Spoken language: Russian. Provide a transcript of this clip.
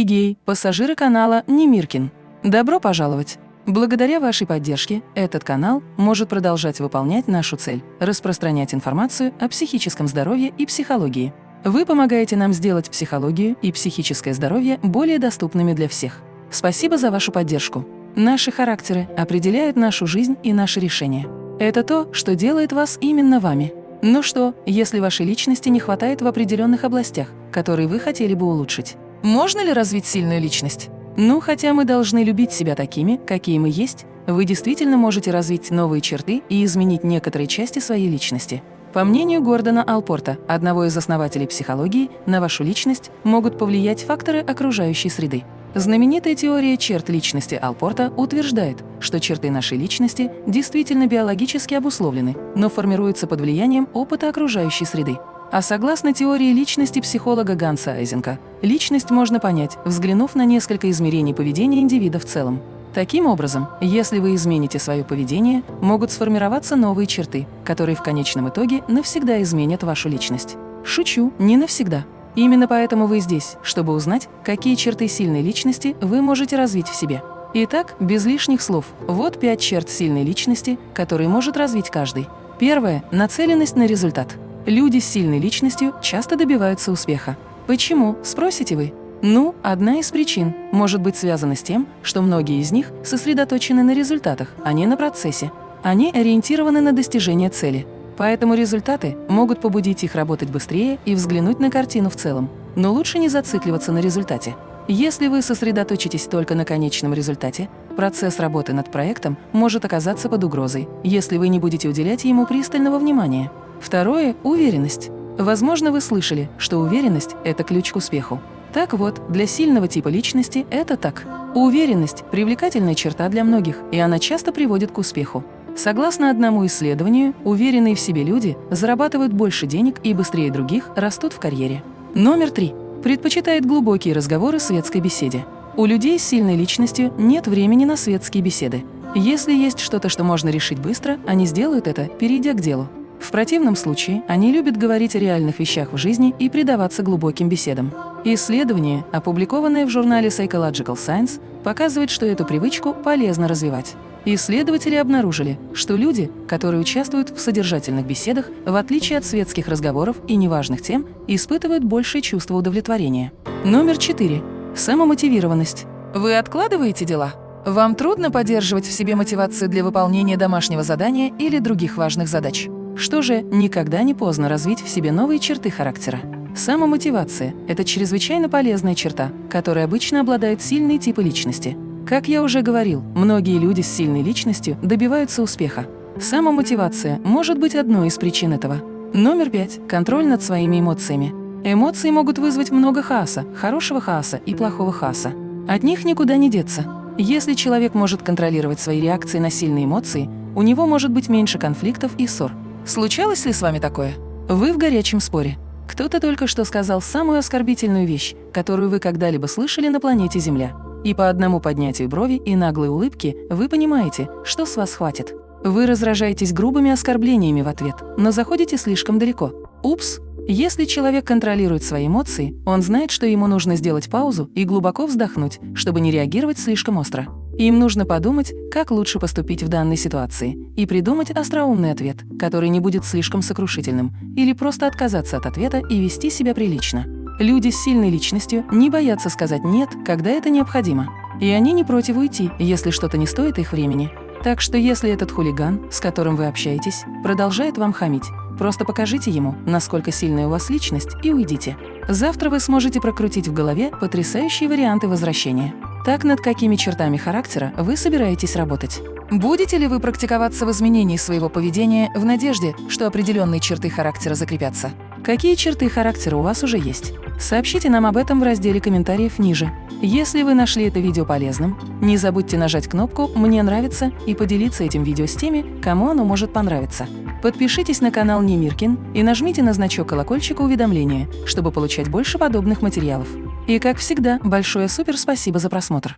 и пассажиры канала Немиркин. Добро пожаловать! Благодаря вашей поддержке этот канал может продолжать выполнять нашу цель – распространять информацию о психическом здоровье и психологии. Вы помогаете нам сделать психологию и психическое здоровье более доступными для всех. Спасибо за вашу поддержку. Наши характеры определяют нашу жизнь и наши решения. Это то, что делает вас именно вами. Ну что, если вашей личности не хватает в определенных областях, которые вы хотели бы улучшить? Можно ли развить сильную личность? Ну, хотя мы должны любить себя такими, какие мы есть, вы действительно можете развить новые черты и изменить некоторые части своей личности. По мнению Гордона Алпорта, одного из основателей психологии, на вашу личность могут повлиять факторы окружающей среды. Знаменитая теория черт личности Алпорта утверждает, что черты нашей личности действительно биологически обусловлены, но формируются под влиянием опыта окружающей среды. А согласно теории личности психолога Ганса Айзенка, личность можно понять, взглянув на несколько измерений поведения индивида в целом. Таким образом, если вы измените свое поведение, могут сформироваться новые черты, которые в конечном итоге навсегда изменят вашу личность. Шучу, не навсегда. Именно поэтому вы здесь, чтобы узнать, какие черты сильной личности вы можете развить в себе. Итак, без лишних слов, вот пять черт сильной личности, которые может развить каждый. Первое – нацеленность на результат. Люди с сильной личностью часто добиваются успеха. Почему, спросите вы? Ну, одна из причин может быть связана с тем, что многие из них сосредоточены на результатах, а не на процессе. Они ориентированы на достижение цели. Поэтому результаты могут побудить их работать быстрее и взглянуть на картину в целом. Но лучше не зацикливаться на результате. Если вы сосредоточитесь только на конечном результате, процесс работы над проектом может оказаться под угрозой, если вы не будете уделять ему пристального внимания. Второе – уверенность. Возможно, вы слышали, что уверенность – это ключ к успеху. Так вот, для сильного типа личности это так. Уверенность – привлекательная черта для многих, и она часто приводит к успеху. Согласно одному исследованию, уверенные в себе люди зарабатывают больше денег и быстрее других растут в карьере. Номер три. Предпочитает глубокие разговоры светской беседе. У людей с сильной личностью нет времени на светские беседы. Если есть что-то, что можно решить быстро, они сделают это, перейдя к делу. В противном случае они любят говорить о реальных вещах в жизни и предаваться глубоким беседам. Исследование, опубликованное в журнале Psychological Science, показывает, что эту привычку полезно развивать. Исследователи обнаружили, что люди, которые участвуют в содержательных беседах, в отличие от светских разговоров и неважных тем, испытывают большее чувство удовлетворения. Номер четыре. Самомотивированность. Вы откладываете дела? Вам трудно поддерживать в себе мотивацию для выполнения домашнего задания или других важных задач? Что же, никогда не поздно развить в себе новые черты характера. Самомотивация – это чрезвычайно полезная черта, которой обычно обладают сильные типы личности. Как я уже говорил, многие люди с сильной личностью добиваются успеха. Самомотивация может быть одной из причин этого. Номер пять – контроль над своими эмоциями. Эмоции могут вызвать много хаоса, хорошего хаоса и плохого хаоса. От них никуда не деться. Если человек может контролировать свои реакции на сильные эмоции, у него может быть меньше конфликтов и ссор. Случалось ли с вами такое? Вы в горячем споре. Кто-то только что сказал самую оскорбительную вещь, которую вы когда-либо слышали на планете Земля. И по одному поднятию брови и наглой улыбки вы понимаете, что с вас хватит. Вы разражаетесь грубыми оскорблениями в ответ, но заходите слишком далеко. Упс! Если человек контролирует свои эмоции, он знает, что ему нужно сделать паузу и глубоко вздохнуть, чтобы не реагировать слишком остро. Им нужно подумать, как лучше поступить в данной ситуации, и придумать остроумный ответ, который не будет слишком сокрушительным, или просто отказаться от ответа и вести себя прилично. Люди с сильной личностью не боятся сказать «нет», когда это необходимо. И они не против уйти, если что-то не стоит их времени. Так что если этот хулиган, с которым вы общаетесь, продолжает вам хамить, просто покажите ему, насколько сильная у вас личность, и уйдите. Завтра вы сможете прокрутить в голове потрясающие варианты возвращения. Так, над какими чертами характера вы собираетесь работать? Будете ли вы практиковаться в изменении своего поведения в надежде, что определенные черты характера закрепятся? Какие черты характера у вас уже есть? Сообщите нам об этом в разделе комментариев ниже. Если вы нашли это видео полезным, не забудьте нажать кнопку «Мне нравится» и поделиться этим видео с теми, кому оно может понравиться. Подпишитесь на канал Немиркин и нажмите на значок колокольчика уведомления, чтобы получать больше подобных материалов. И как всегда, большое супер спасибо за просмотр!